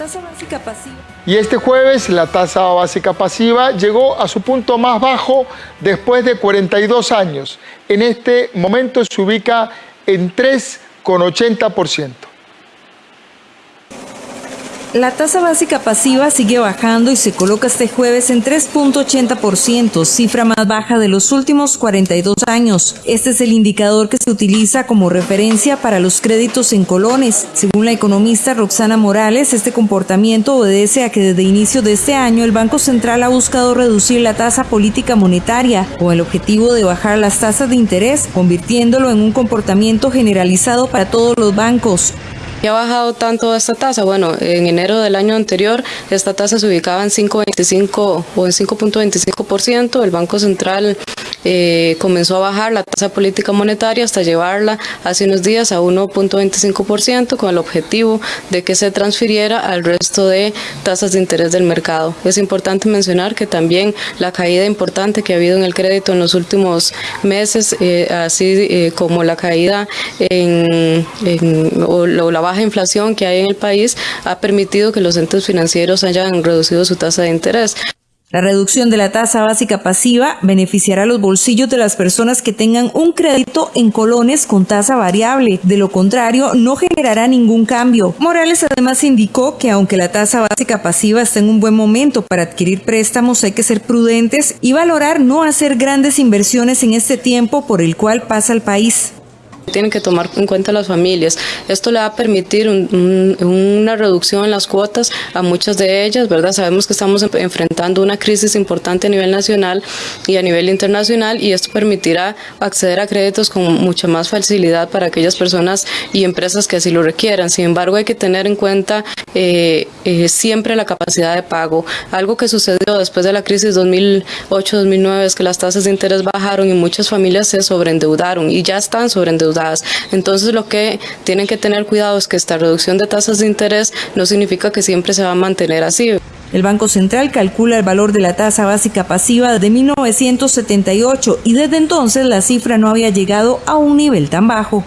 tasa básica pasiva. Y este jueves la tasa básica pasiva llegó a su punto más bajo después de 42 años. En este momento se ubica en 3,80%. La tasa básica pasiva sigue bajando y se coloca este jueves en 3.80%, cifra más baja de los últimos 42 años. Este es el indicador que se utiliza como referencia para los créditos en colones. Según la economista Roxana Morales, este comportamiento obedece a que desde inicio de este año el Banco Central ha buscado reducir la tasa política monetaria con el objetivo de bajar las tasas de interés, convirtiéndolo en un comportamiento generalizado para todos los bancos. ¿Y ha bajado tanto esta tasa? Bueno, en enero del año anterior esta tasa se ubicaba en 5.25 o en 5.25%. El Banco Central eh, comenzó a bajar la tasa política monetaria hasta llevarla hace unos días a 1.25% con el objetivo de que se transfiriera al resto de tasas de interés del mercado. Es importante mencionar que también la caída importante que ha habido en el crédito en los últimos meses, eh, así eh, como la caída en, o la baja inflación que hay en el país, ha permitido que los entes financieros hayan reducido su tasa de interés. La reducción de la tasa básica pasiva beneficiará los bolsillos de las personas que tengan un crédito en colones con tasa variable. De lo contrario, no generará ningún cambio. Morales además indicó que aunque la tasa básica pasiva está en un buen momento para adquirir préstamos, hay que ser prudentes y valorar no hacer grandes inversiones en este tiempo por el cual pasa el país tienen que tomar en cuenta las familias. Esto le va a permitir una reducción en las cuotas a muchas de ellas, ¿verdad? Sabemos que estamos enfrentando una crisis importante a nivel nacional y a nivel internacional y esto permitirá acceder a créditos con mucha más facilidad para aquellas personas y empresas que así lo requieran. Sin embargo, hay que tener en cuenta eh, eh, siempre la capacidad de pago. Algo que sucedió después de la crisis 2008-2009 es que las tasas de interés bajaron y muchas familias se sobreendeudaron y ya están sobreendeudadas entonces lo que tienen que tener cuidado es que esta reducción de tasas de interés no significa que siempre se va a mantener así. El Banco Central calcula el valor de la tasa básica pasiva de 1978 y desde entonces la cifra no había llegado a un nivel tan bajo.